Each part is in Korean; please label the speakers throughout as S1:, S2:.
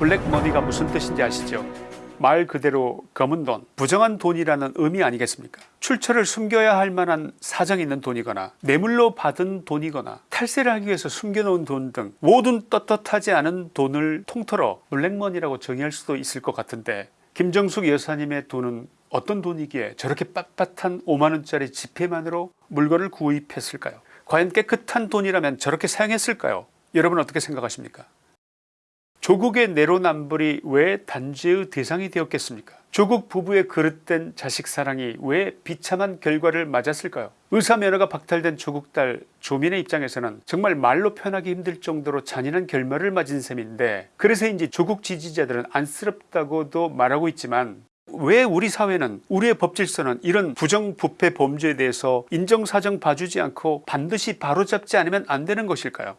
S1: 블랙머니가 무슨 뜻인지 아시죠? 말 그대로 검은 돈, 부정한 돈이라는 의미 아니겠습니까? 출처를 숨겨야 할 만한 사정이 있는 돈이거나 뇌물로 받은 돈이거나 탈세를 하기 위해서 숨겨놓은 돈 등 모든 떳떳하지 않은 돈을 통틀어 블랙머니라고 정의할 수도 있을 것 같은데 김정숙 여사님의 돈은 어떤 돈이기에 저렇게 빳빳한 5만원짜리 지폐만으로 물건을 구입했을까요 과연 깨끗한 돈이라면 저렇게 사용했을까요 여러분 어떻게 생각하십니까 조국의 내로남불이 왜 단죄의 대상이 되었겠습니까? 조국 부부의 그릇된 자식 사랑이 왜 비참한 결과를 맞았을까요? 의사면허가 박탈된 조국 딸 조민의 입장에서는 정말 말로 표현하기 힘들 정도로 잔인한 결말을 맞은 셈인데 그래서인지 조국 지지자들은 안쓰럽다고도 말하고 있지만 왜 우리 사회는 우리의 법질서는 이런 부정부패 범죄에 대해서 인정사정 봐주지 않고 반드시 바로잡지 않으면 안 되는 것일까요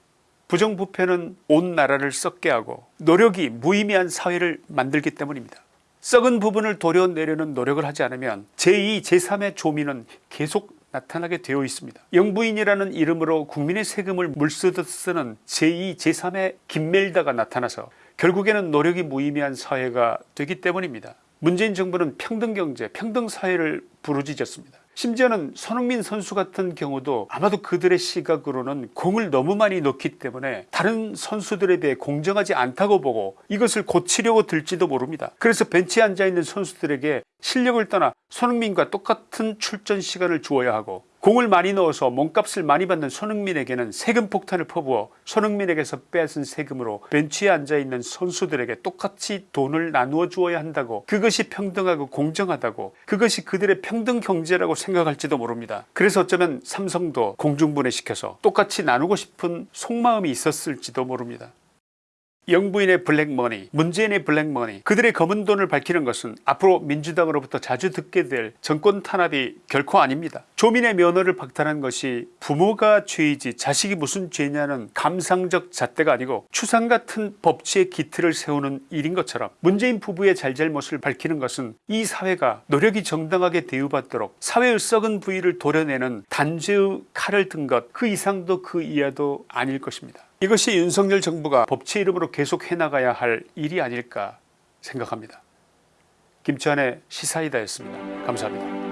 S1: 부정부패는 온 나라를 썩게 하고 노력이 무의미한 사회를 만들기 때문입니다. 썩은 부분을 도려내려는 노력을 하지 않으면 제2 제3의 조민은 계속 나타나게 되어 있습니다. 영부인이라는 이름으로 국민의 세금을 물쓰듯 쓰는 제2 제3의 김멜다가 나타나서 결국에는 노력이 무의미한 사회가 되기 때문입니다. 문재인 정부는 평등경제 평등사회를 부르짖었습니다 심지어는 손흥민 선수 같은 경우도 아마도 그들의 시각으로는 공을 너무 많이 넣기 때문에 다른 선수들에 비해 공정하지 않다고 보고 이것을 고치려고 들지도 모릅니다. 그래서 벤치에 앉아있는 선수들에게 실력을 떠나 손흥민과 똑같은 출전 시간을 주어야 하고 공을 많이 넣어서 몸값을 많이 받는 손흥민에게는 세금 폭탄을 퍼부어 손흥민에게서 빼앗은 세금으로 벤치에 앉아있는 선수들에게 똑같이 돈을 나누어 주어야 한다고 그것이 평등하고 공정하다고 그것이 그들의 평등 경제라고 생각할지도 모릅니다. 그래서 어쩌면 삼성도 공중분해시켜서 똑같이 나누고 싶은 속마음이 있었을지도 모릅니다 영부인의 블랙머니 문재인의 블랙머니 그들의 검은 돈을 밝히는 것은 앞으로 민주당으로부터 자주 듣게 될 정권 탄압이 결코 아닙니다. 조민의 면허를 박탈한 것이 부모가 죄이지 자식이 무슨 죄냐는 감상적 잣대가 아니고 추상 같은 법치의 기틀을 세우는 일인 것처럼 문재인 부부의 잘잘못을 밝히는 것은 이 사회가 노력이 정당하게 대우받도록 사회의 썩은 부위를 도려내는 단죄의 칼을 든 것 그 이상도 그 이하도 아닐 것입니다 이것이 윤석열 정부가 법치 이름으로 계속 해나가야 할 일이 아닐까 생각합니다. 김치환의 시사이다였습니다. 감사합니다.